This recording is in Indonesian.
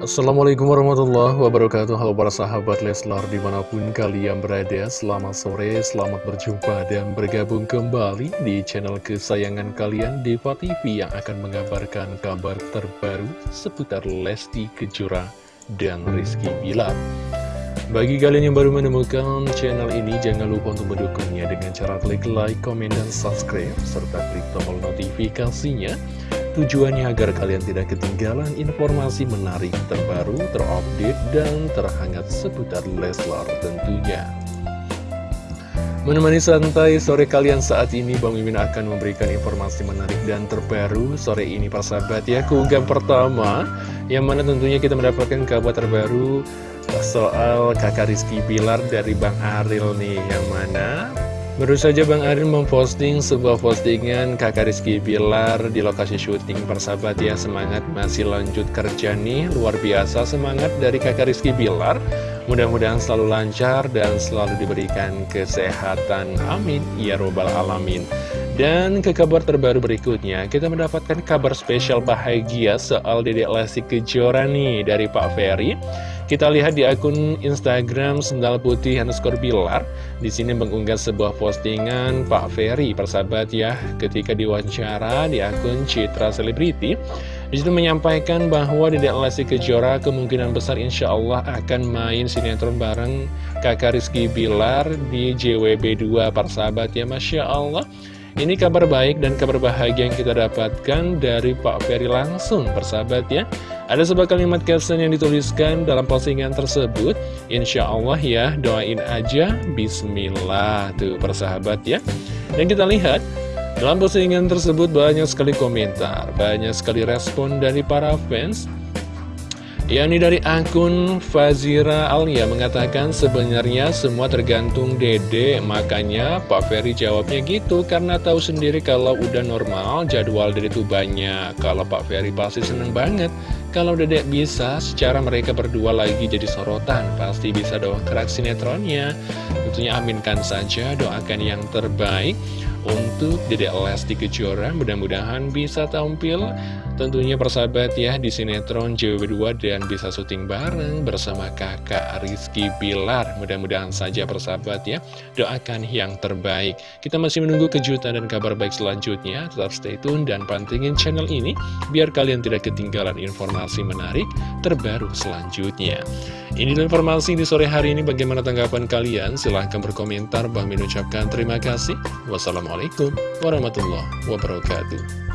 Assalamualaikum warahmatullahi wabarakatuh. Halo para sahabat Leslar di mana pun kalian berada Selamat sore, selamat berjumpa dan bergabung kembali di channel kesayangan kalian Deva TV Yang akan mengabarkan kabar terbaru seputar Lesti Kejora dan Rizky Bilar. Bagi kalian yang baru menemukan channel ini Jangan lupa untuk mendukungnya dengan cara klik like, komen, dan subscribe Serta klik tombol notifikasinya Tujuannya agar kalian tidak ketinggalan informasi menarik terbaru, terupdate, dan terhangat seputar Leslar tentunya. Menemani santai sore kalian saat ini, Bang Mimin akan memberikan informasi menarik dan terbaru sore ini persahabat ya. Keunggahan pertama, yang mana tentunya kita mendapatkan kabar terbaru soal kakak Rizky Pilar dari Bang Aril nih, yang mana Baru saja Bang Arin memposting sebuah postingan kakak Rizky Bilar di lokasi syuting persahabat ya. Semangat masih lanjut kerja nih. Luar biasa semangat dari kakak Rizky Bilar Mudah-mudahan selalu lancar dan selalu diberikan kesehatan Amin Ya Robbal Alamin dan ke kabar terbaru berikutnya, kita mendapatkan kabar spesial bahagia soal Dedek Lesti Kejora nih dari Pak Ferry. Kita lihat di akun Instagram Sendal Putih underscore Bilar. Di sini mengunggah sebuah postingan Pak Ferry, persahabat ya, ketika diwawancara di akun Citra Selebriti. Di situ menyampaikan bahwa Dedek Lesti Kejora kemungkinan besar insya Allah akan main sinetron bareng kakak Rizky Bilar di JWB2 persahabat ya Masya Allah. Ini kabar baik dan kabar bahagia yang kita dapatkan dari Pak Ferry langsung, persahabat ya. Ada sebuah kalimat caption yang dituliskan dalam postingan tersebut. Insya Allah ya, doain aja, Bismillah. Tuh, persahabat ya. Dan kita lihat, dalam postingan tersebut banyak sekali komentar, banyak sekali respon dari para fans. Yakni dari akun Fazira Alia mengatakan sebenarnya semua tergantung dede makanya Pak Ferry jawabnya gitu karena tahu sendiri kalau udah normal jadwal dede itu banyak. Kalau Pak Ferry pasti seneng banget. Kalau dedek bisa secara mereka berdua lagi jadi sorotan pasti bisa doa kerak sinetronnya. Tentunya aminkan saja doakan yang terbaik untuk Dedek Lesti Kejora mudah-mudahan bisa tampil. Tentunya persahabat ya di sinetron JW2 dan bisa syuting bareng bersama kakak Rizky Bilar. Mudah-mudahan saja persahabat ya doakan yang terbaik. Kita masih menunggu kejutan dan kabar baik selanjutnya. Tetap stay tune dan pantingin channel ini biar kalian tidak ketinggalan informasi menarik terbaru selanjutnya. Ini informasi di sore hari ini. Bagaimana tanggapan kalian? Silahkan berkomentar. Bang Min ucapkan terima kasih wassalamualaikum warahmatullahi wabarakatuh